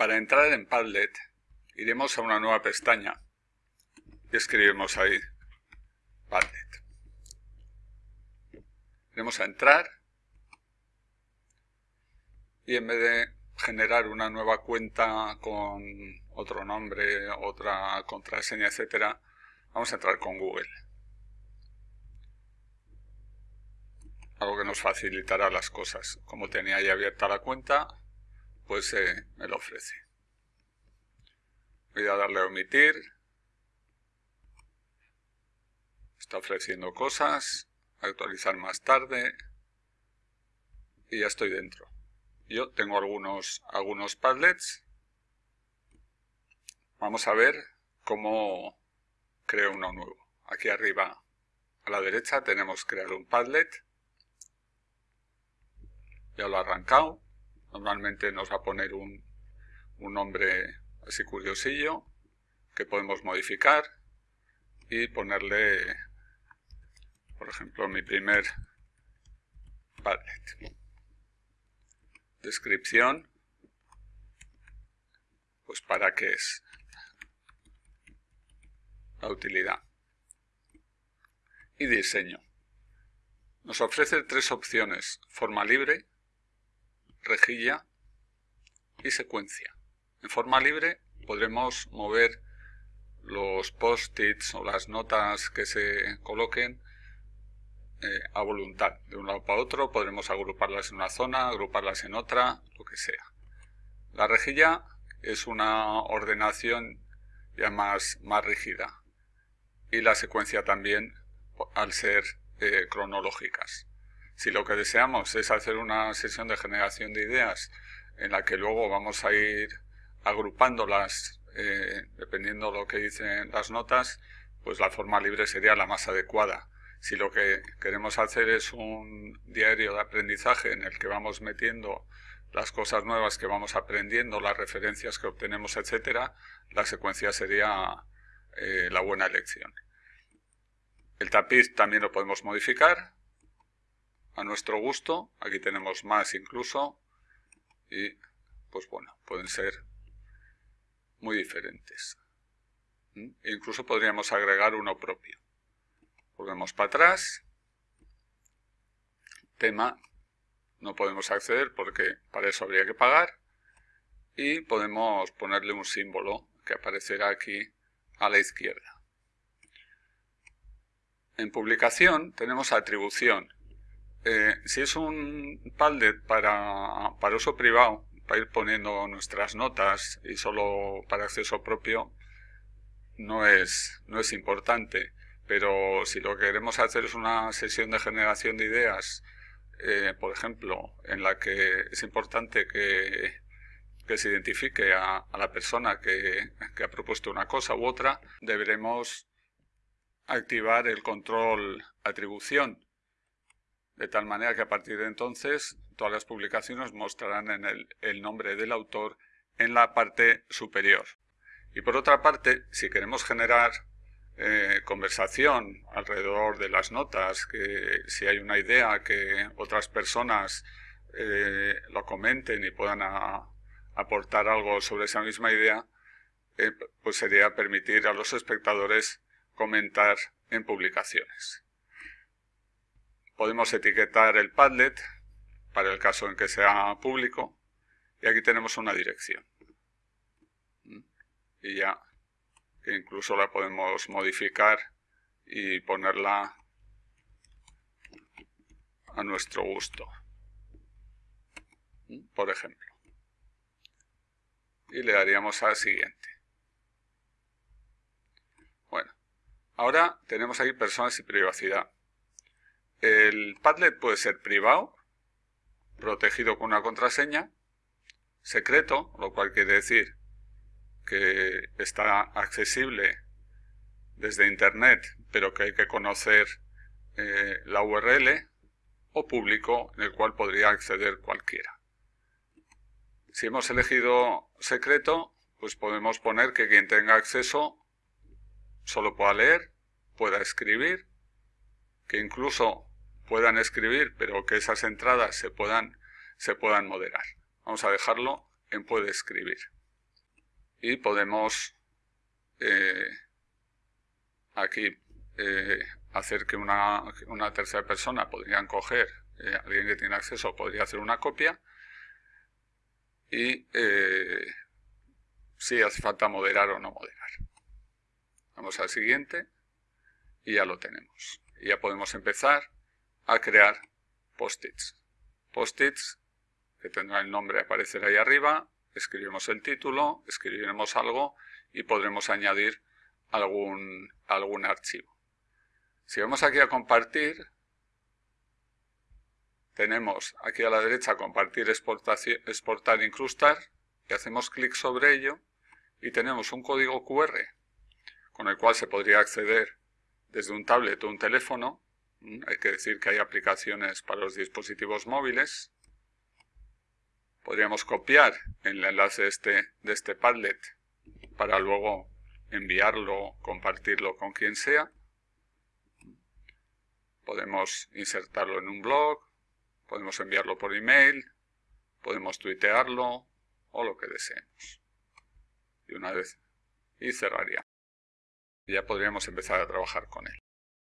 Para entrar en Padlet, iremos a una nueva pestaña y escribimos ahí Padlet. Iremos a entrar y en vez de generar una nueva cuenta con otro nombre, otra contraseña, etcétera, vamos a entrar con Google. Algo que nos facilitará las cosas. Como tenía ya abierta la cuenta, pues me lo ofrece. Voy a darle a omitir. Está ofreciendo cosas. Actualizar más tarde. Y ya estoy dentro. Yo tengo algunos, algunos Padlets. Vamos a ver cómo creo uno nuevo. Aquí arriba a la derecha tenemos crear un Padlet. Ya lo he arrancado. Normalmente nos va a poner un, nombre así curiosillo que podemos modificar y ponerle, por ejemplo, mi primer Padlet. Descripción, pues para qué es la utilidad. Y diseño. Nos ofrece tres opciones, forma libre, rejilla y secuencia. En forma libre podremos mover los post-its o las notas que se coloquen eh, a voluntad. De un lado para otro podremos agruparlas en una zona, agruparlas en otra, lo que sea. La rejilla es una ordenación ya más, más rígida y la secuencia también al ser eh, cronológicas. Si lo que deseamos es hacer una sesión de generación de ideas en la que luego vamos a ir agrupándolas eh, dependiendo de lo que dicen las notas, pues la forma libre sería la más adecuada. Si lo que queremos hacer es un diario de aprendizaje en el que vamos metiendo las cosas nuevas que vamos aprendiendo, las referencias que obtenemos, etcétera, la secuencia sería eh, la buena elección. El tapiz también lo podemos modificar, a nuestro gusto. Aquí tenemos más incluso. Y pues bueno, pueden ser muy diferentes. ¿Mm? E incluso podríamos agregar uno propio. Volvemos para atrás. Tema. No podemos acceder porque para eso habría que pagar. Y podemos ponerle un símbolo que aparecerá aquí a la izquierda. En publicación tenemos atribución eh, si es un Padlet para, para uso privado, para ir poniendo nuestras notas y solo para acceso propio, no es, no es importante. Pero si lo que queremos hacer es una sesión de generación de ideas, eh, por ejemplo, en la que es importante que, que se identifique a, a la persona que, que, ha propuesto una cosa u otra, deberemos activar el control atribución de tal manera que a partir de entonces todas las publicaciones mostrarán en el, el nombre del autor en la parte superior. Y por otra parte, si queremos generar eh, conversación alrededor de las notas, que si hay una idea que otras personas eh, lo comenten y puedan aportar algo sobre esa misma idea, eh, pues sería permitir a los espectadores comentar en publicaciones. Podemos etiquetar el Padlet para el caso en que sea público y aquí tenemos una dirección. ¿Mm? Y ya incluso la podemos modificar y ponerla a nuestro gusto. ¿Mm? Por ejemplo. Y le daríamos a siguiente. Bueno, ahora tenemos aquí personas y privacidad. El Padlet puede ser privado, protegido con una contraseña, secreto, lo cual quiere decir que está accesible desde Internet, pero que hay que conocer eh, la URL, o público, en el cual podría acceder cualquiera. Si hemos elegido secreto, pues podemos poner que quien tenga acceso solo pueda leer, pueda escribir, que incluso puedan escribir, pero que esas entradas se puedan, se puedan moderar. Vamos a dejarlo en puede escribir. y podemos eh, aquí eh, hacer que una, una, tercera persona podrían coger, eh, alguien que tiene acceso podría hacer una copia y si hace falta moderar o no moderar. Vamos al siguiente y ya lo tenemos. Y ya podemos empezar a crear post-its. Post-its que tendrá el nombre aparecer ahí arriba, escribimos el título, escribiremos algo y podremos añadir algún, algún archivo. Si vamos aquí a compartir, tenemos aquí a la derecha compartir, exportar, incrustar y hacemos clic sobre ello y tenemos un código QR con el cual se podría acceder desde un tablet o un teléfono. Hay que decir que hay aplicaciones para los dispositivos móviles podríamos copiar el enlace de este, de este Padlet para luego enviarlo, compartirlo con quien sea. Podemos insertarlo en un blog, podemos enviarlo por email, podemos tuitearlo o lo que deseemos. Y una vez, y cerraría. ya podríamos empezar a trabajar con él.